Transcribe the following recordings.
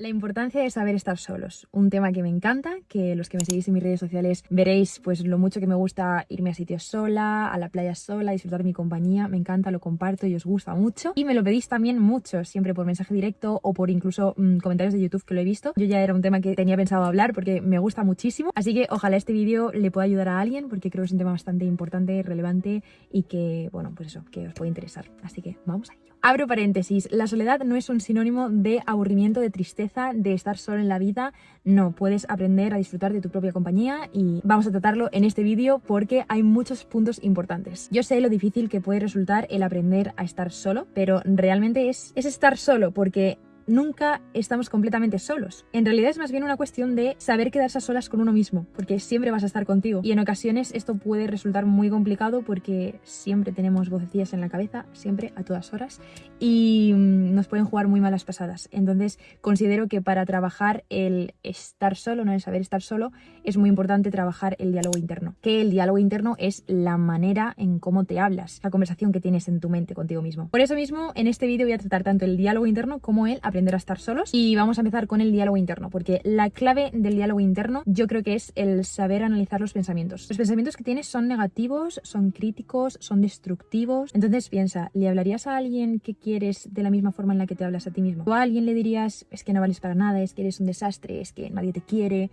La importancia de saber estar solos, un tema que me encanta, que los que me seguís en mis redes sociales veréis pues lo mucho que me gusta irme a sitios sola, a la playa sola, disfrutar de mi compañía, me encanta, lo comparto y os gusta mucho. Y me lo pedís también mucho, siempre por mensaje directo o por incluso mmm, comentarios de YouTube que lo he visto. Yo ya era un tema que tenía pensado hablar porque me gusta muchísimo, así que ojalá este vídeo le pueda ayudar a alguien porque creo que es un tema bastante importante, relevante y que, bueno, pues eso, que os puede interesar. Así que vamos a ello. Abro paréntesis, la soledad no es un sinónimo de aburrimiento, de tristeza, de estar solo en la vida. No, puedes aprender a disfrutar de tu propia compañía y vamos a tratarlo en este vídeo porque hay muchos puntos importantes. Yo sé lo difícil que puede resultar el aprender a estar solo, pero realmente es, es estar solo porque nunca estamos completamente solos. En realidad es más bien una cuestión de saber quedarse a solas con uno mismo, porque siempre vas a estar contigo. Y en ocasiones esto puede resultar muy complicado porque siempre tenemos vocecillas en la cabeza, siempre, a todas horas, y mm, nos pueden jugar muy malas pasadas. Entonces considero que para trabajar el estar solo, no el saber estar solo, es muy importante trabajar el diálogo interno. Que el diálogo interno es la manera en cómo te hablas, la conversación que tienes en tu mente contigo mismo. Por eso mismo, en este vídeo voy a tratar tanto el diálogo interno como el aprender a estar solos y vamos a empezar con el diálogo interno porque la clave del diálogo interno yo creo que es el saber analizar los pensamientos. Los pensamientos que tienes son negativos, son críticos, son destructivos. Entonces piensa, ¿le hablarías a alguien que quieres de la misma forma en la que te hablas a ti mismo? ¿O a alguien le dirías, es que no vales para nada, es que eres un desastre, es que nadie te quiere?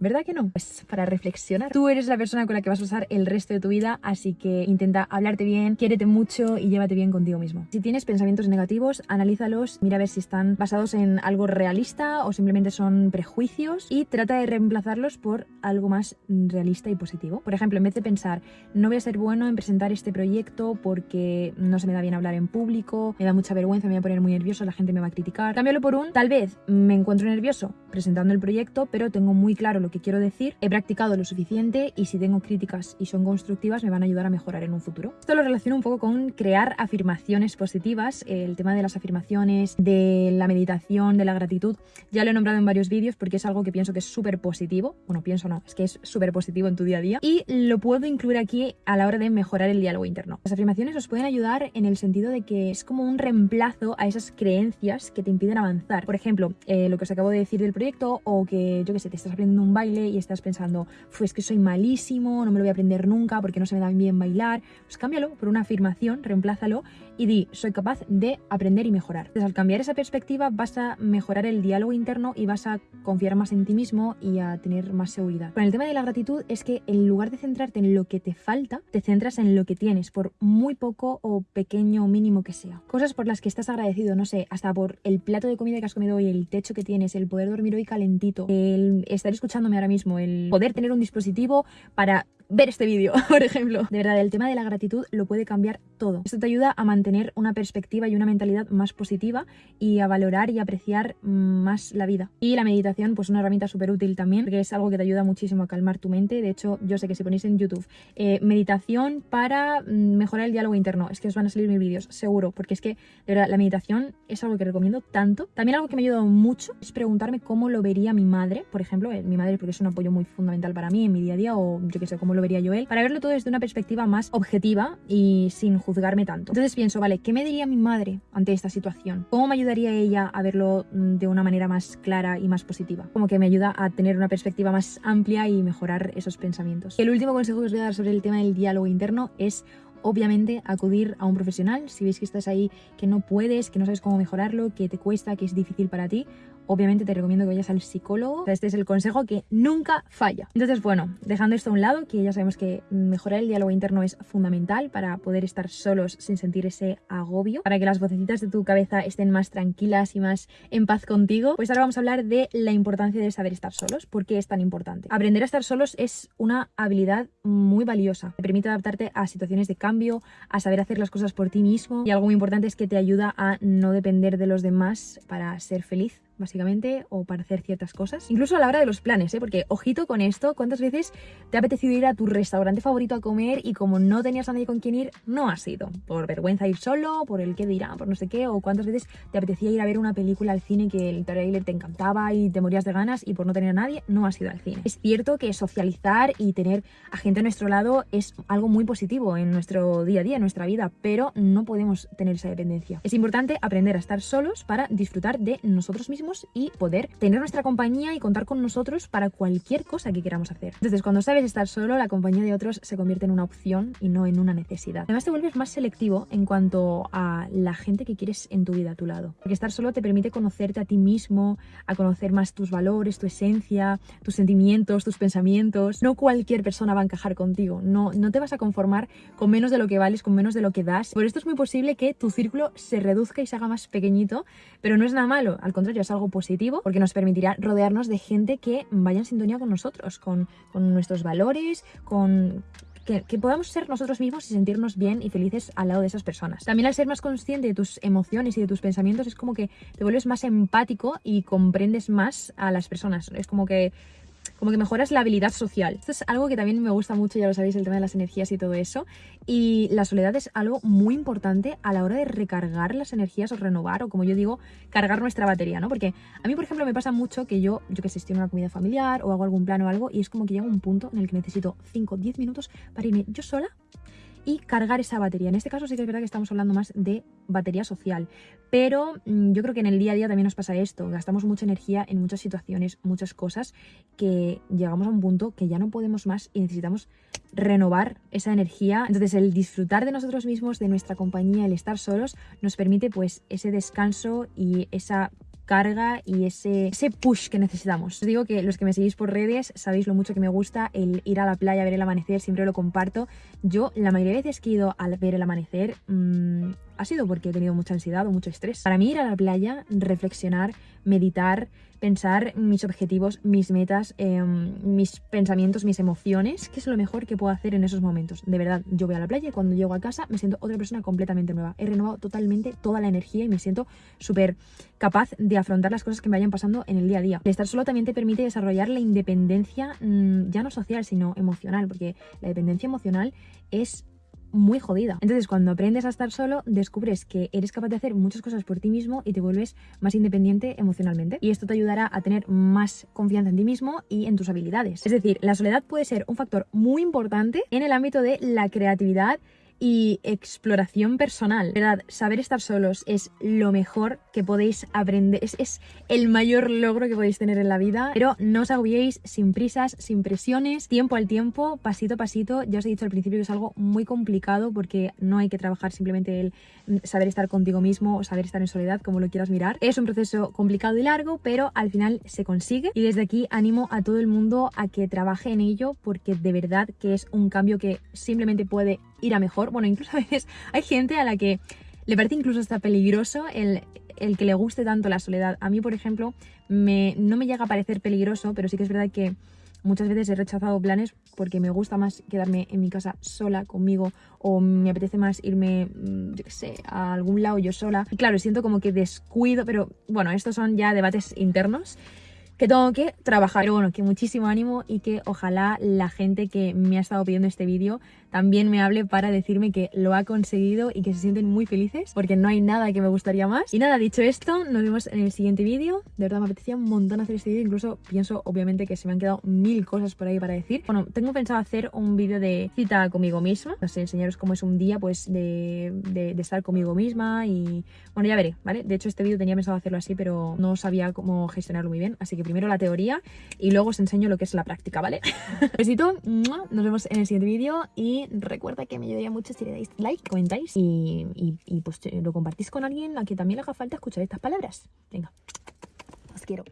¿Verdad que no? Pues para reflexionar. Tú eres la persona con la que vas a pasar el resto de tu vida, así que intenta hablarte bien, quiérete mucho y llévate bien contigo mismo. Si tienes pensamientos negativos, analízalos, mira a ver si están basados en algo realista o simplemente son prejuicios y trata de reemplazarlos por algo más realista y positivo. Por ejemplo, en vez de pensar, no voy a ser bueno en presentar este proyecto porque no se me da bien hablar en público, me da mucha vergüenza, me voy a poner muy nervioso, la gente me va a criticar. Cámbialo por un, tal vez me encuentro nervioso presentando el proyecto, pero tengo muy claro lo que quiero decir, he practicado lo suficiente y si tengo críticas y son constructivas me van a ayudar a mejorar en un futuro. Esto lo relaciono un poco con crear afirmaciones positivas, el tema de las afirmaciones, de la meditación, de la gratitud, ya lo he nombrado en varios vídeos porque es algo que pienso que es súper positivo, bueno, pienso no, es que es súper positivo en tu día a día y lo puedo incluir aquí a la hora de mejorar el diálogo interno. Las afirmaciones os pueden ayudar en el sentido de que es como un reemplazo a esas creencias que te impiden avanzar. Por ejemplo, eh, lo que os acabo de decir del proyecto o que, yo que sé, te estás aprendiendo un baile y estás pensando, pues que soy malísimo, no me lo voy a aprender nunca porque no se me da bien bailar, pues cámbialo por una afirmación, reemplázalo y di, soy capaz de aprender y mejorar. Entonces al cambiar esa perspectiva vas a mejorar el diálogo interno y vas a confiar más en ti mismo y a tener más seguridad. Con el tema de la gratitud es que en lugar de centrarte en lo que te falta, te centras en lo que tienes, por muy poco o pequeño mínimo que sea. Cosas por las que estás agradecido, no sé, hasta por el plato de comida que has comido hoy, el techo que tienes, el poder dormir hoy calentito, el estar escuchándome ahora mismo, el poder tener un dispositivo para ver este vídeo, por ejemplo. De verdad, el tema de la gratitud lo puede cambiar todo. Esto te ayuda a mantener una perspectiva y una mentalidad más positiva y a valorar y apreciar más la vida. Y la meditación, pues una herramienta súper útil también, porque es algo que te ayuda muchísimo a calmar tu mente. De hecho, yo sé que si ponéis en YouTube eh, meditación para mm, mejorar el diálogo interno, es que os van a salir mis vídeos, seguro, porque es que, de verdad, la meditación es algo que recomiendo tanto. También algo que me ha ayudado mucho es preguntarme cómo lo vería mi madre, por ejemplo, eh, mi madre porque es un apoyo muy fundamental para mí en mi día a día, o yo que sé, cómo lo vería yo él, para verlo todo desde una perspectiva más objetiva y sin juzgarme tanto. Entonces pienso, vale, ¿qué me diría mi madre ante esta situación? ¿Cómo me ayudaría ella a verlo mm, de una manera más clara y más positiva? Como que me ayuda a tener una perspectiva más amplia y mejorar esos pensamientos. El último consejo que os voy a dar sobre el tema del diálogo interno es obviamente acudir a un profesional si veis que estás ahí que no puedes, que no sabes cómo mejorarlo, que te cuesta, que es difícil para ti obviamente te recomiendo que vayas al psicólogo. Este es el consejo que nunca falla. Entonces, bueno, dejando esto a un lado, que ya sabemos que mejorar el diálogo interno es fundamental para poder estar solos sin sentir ese agobio, para que las vocecitas de tu cabeza estén más tranquilas y más en paz contigo, pues ahora vamos a hablar de la importancia de saber estar solos. ¿Por qué es tan importante? Aprender a estar solos es una habilidad muy valiosa. Te permite adaptarte a situaciones de cambio, a saber hacer las cosas por ti mismo y algo muy importante es que te ayuda a no depender de los demás para ser feliz básicamente, o para hacer ciertas cosas. Incluso a la hora de los planes, ¿eh? porque ojito con esto, ¿cuántas veces te ha apetecido ir a tu restaurante favorito a comer y como no tenías a nadie con quien ir, no has ido? Por vergüenza ir solo, por el que dirá, por no sé qué, o cuántas veces te apetecía ir a ver una película al cine que el trailer te encantaba y te morías de ganas y por no tener a nadie, no has ido al cine. Es cierto que socializar y tener a gente a nuestro lado es algo muy positivo en nuestro día a día, en nuestra vida, pero no podemos tener esa dependencia. Es importante aprender a estar solos para disfrutar de nosotros mismos y poder tener nuestra compañía y contar con nosotros para cualquier cosa que queramos hacer. Entonces, cuando sabes estar solo, la compañía de otros se convierte en una opción y no en una necesidad. Además, te vuelves más selectivo en cuanto a la gente que quieres en tu vida a tu lado. Porque estar solo te permite conocerte a ti mismo, a conocer más tus valores, tu esencia, tus sentimientos, tus pensamientos. No cualquier persona va a encajar contigo. No, no te vas a conformar con menos de lo que vales, con menos de lo que das. Por esto es muy posible que tu círculo se reduzca y se haga más pequeñito, pero no es nada malo. Al contrario, es algo positivo porque nos permitirá rodearnos de gente que vaya en sintonía con nosotros, con, con nuestros valores, con que, podamos ser nosotros mismos y sentirnos bien y felices al lado de esas personas. También al ser más consciente de tus emociones y de tus pensamientos es como que te vuelves más empático y comprendes más a las personas. Es como que como que mejoras la habilidad social. Esto es algo que también me gusta mucho, ya lo sabéis, el tema de las energías y todo eso. Y la soledad es algo muy importante a la hora de recargar las energías o renovar, o como yo digo, cargar nuestra batería, ¿no? Porque a mí, por ejemplo, me pasa mucho que yo, yo que sé, estoy en una comida familiar o hago algún plan o algo, y es como que llega un punto en el que necesito 5 o 10 minutos para irme yo sola y cargar esa batería. En este caso sí que es verdad que estamos hablando más de batería social, pero mm, yo creo que en el día a día también nos pasa esto, gastamos mucha energía en muchas situaciones, muchas cosas, que llegamos a un punto que ya no podemos más y necesitamos renovar esa energía. Entonces el disfrutar de nosotros mismos, de nuestra compañía, el estar solos, nos permite pues ese descanso y esa carga y ese, push que necesitamos. Os digo que los que me seguís por redes sabéis lo mucho que me gusta el ir a la playa ver el amanecer, siempre lo comparto. Yo la mayoría de veces que he ido a ver el amanecer mmm, ha sido porque he tenido mucha ansiedad o mucho estrés. Para mí ir a la playa, reflexionar, meditar, pensar mis objetivos, mis metas, em, mis pensamientos, mis emociones, que es lo mejor que puedo hacer en esos momentos. De verdad, yo voy a la playa y cuando llego a casa me siento otra persona completamente nueva. He renovado totalmente toda la energía y me siento súper capaz de afrontar las cosas que me vayan pasando en el día a día. El estar solo también te permite desarrollar la independencia mm, ya no social, sino emocional, porque la dependencia emocional es muy jodida. Entonces, cuando aprendes a estar solo, descubres que eres capaz de hacer muchas cosas por ti mismo y te vuelves más independiente emocionalmente. Y esto te ayudará a tener más confianza en ti mismo y en tus habilidades. Es decir, la soledad puede ser un factor muy importante en el ámbito de la creatividad y exploración personal. ¿Verdad? Saber estar solos es lo mejor que podéis aprender, es, es, el mayor logro que podéis tener en la vida, pero no os agobiéis sin prisas, sin presiones, tiempo al tiempo, pasito a pasito. Ya os he dicho al principio que es algo muy complicado porque no hay que trabajar simplemente el saber estar contigo mismo o saber estar en soledad, como lo quieras mirar. Es un proceso complicado y largo, pero al final se consigue y desde aquí animo a todo el mundo a que trabaje en ello porque de verdad que es un cambio que simplemente puede ir a mejor. Bueno, incluso a veces hay gente a la que le parece incluso hasta peligroso el, el que le guste tanto la soledad. A mí, por ejemplo, me, no me llega a parecer peligroso, pero sí que es verdad que muchas veces he rechazado planes porque me gusta más quedarme en mi casa sola conmigo o me apetece más irme, mm, yo qué sé, a algún lado yo sola. Y claro, siento como que descuido, pero bueno, estos son ya debates internos que tengo que trabajar. Pero bueno, que muchísimo ánimo y que ojalá la gente que me ha estado pidiendo este vídeo también me hable para decirme que lo ha conseguido y que se sienten muy felices porque no hay nada que me gustaría más. Y nada, dicho esto, nos vemos en el siguiente vídeo. De verdad me apetecía un montón hacer este vídeo, incluso pienso obviamente que se me han quedado mil cosas por ahí para decir. Bueno, tengo pensado hacer un vídeo de cita conmigo misma, no sé, enseñaros cómo es un día pues de, de, de estar conmigo misma y bueno, ya veré, ¿vale? De hecho este vídeo tenía pensado hacerlo así, pero no sabía cómo gestionarlo muy bien, así que primero la teoría y luego os enseño lo que es la práctica, ¿vale? Besito, nos vemos en el siguiente vídeo y recuerda que me ayudaría mucho si le dais like, comentáis y, y pues lo compartís con alguien a quien también le haga falta escuchar estas palabras. Venga, os quiero.